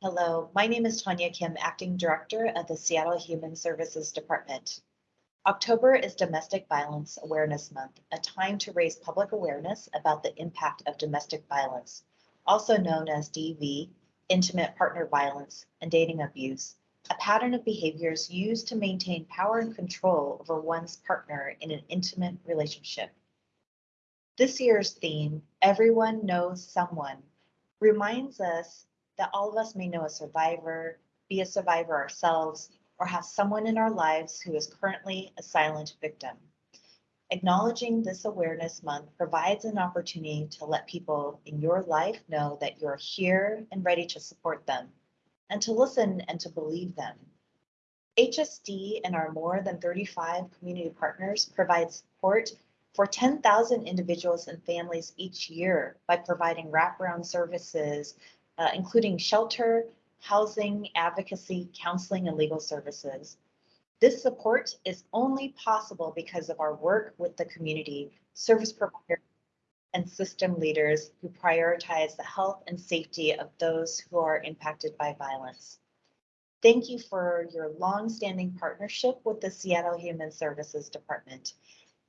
Hello, my name is Tanya Kim, Acting Director of the Seattle Human Services Department. October is Domestic Violence Awareness Month, a time to raise public awareness about the impact of domestic violence, also known as DV, intimate partner violence, and dating abuse, a pattern of behaviors used to maintain power and control over one's partner in an intimate relationship. This year's theme, Everyone Knows Someone, reminds us that all of us may know a survivor, be a survivor ourselves, or have someone in our lives who is currently a silent victim. Acknowledging this awareness month provides an opportunity to let people in your life know that you're here and ready to support them, and to listen and to believe them. HSD and our more than 35 community partners provide support for 10,000 individuals and families each year by providing wraparound services, uh, including shelter, housing, advocacy, counseling, and legal services. This support is only possible because of our work with the community, service providers, and system leaders who prioritize the health and safety of those who are impacted by violence. Thank you for your long-standing partnership with the Seattle Human Services Department.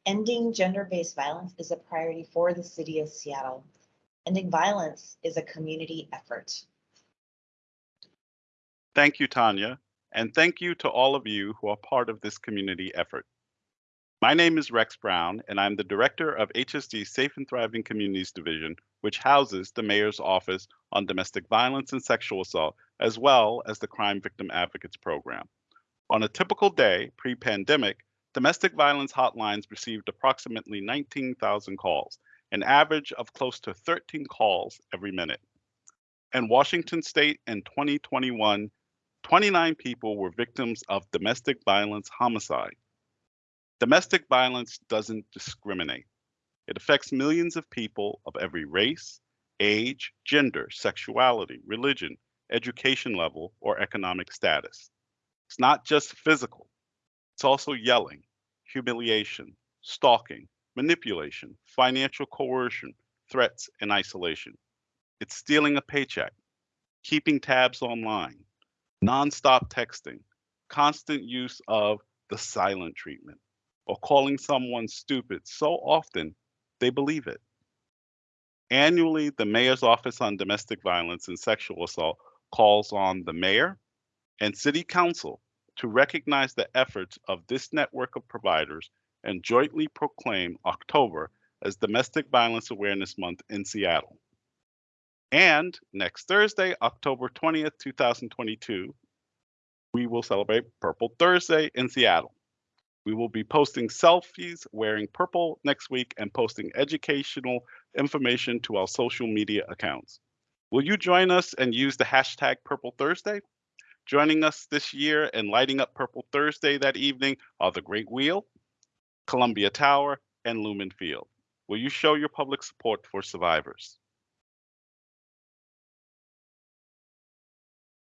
Ending gender-based violence is a priority for the city of Seattle. Ending violence is a community effort. Thank you, Tanya, and thank you to all of you who are part of this community effort. My name is Rex Brown, and I'm the director of HSD's Safe and Thriving Communities Division, which houses the Mayor's Office on Domestic Violence and Sexual Assault, as well as the Crime Victim Advocates Program. On a typical day pre pandemic, Domestic violence hotlines received approximately 19,000 calls, an average of close to 13 calls every minute. In Washington state in 2021, 29 people were victims of domestic violence homicide. Domestic violence doesn't discriminate. It affects millions of people of every race, age, gender, sexuality, religion, education level, or economic status. It's not just physical, it's also yelling, humiliation, stalking, manipulation, financial coercion, threats, and isolation. It's stealing a paycheck, keeping tabs online, nonstop texting, constant use of the silent treatment, or calling someone stupid so often they believe it. Annually, the Mayor's Office on Domestic Violence and Sexual Assault calls on the Mayor and City Council to recognize the efforts of this network of providers and jointly proclaim October as Domestic Violence Awareness Month in Seattle. And next Thursday, October 20th, 2022, we will celebrate Purple Thursday in Seattle. We will be posting selfies wearing purple next week and posting educational information to our social media accounts. Will you join us and use the hashtag Purple Thursday? Joining us this year and lighting up Purple Thursday that evening are the Great Wheel, Columbia Tower, and Lumen Field. Will you show your public support for survivors?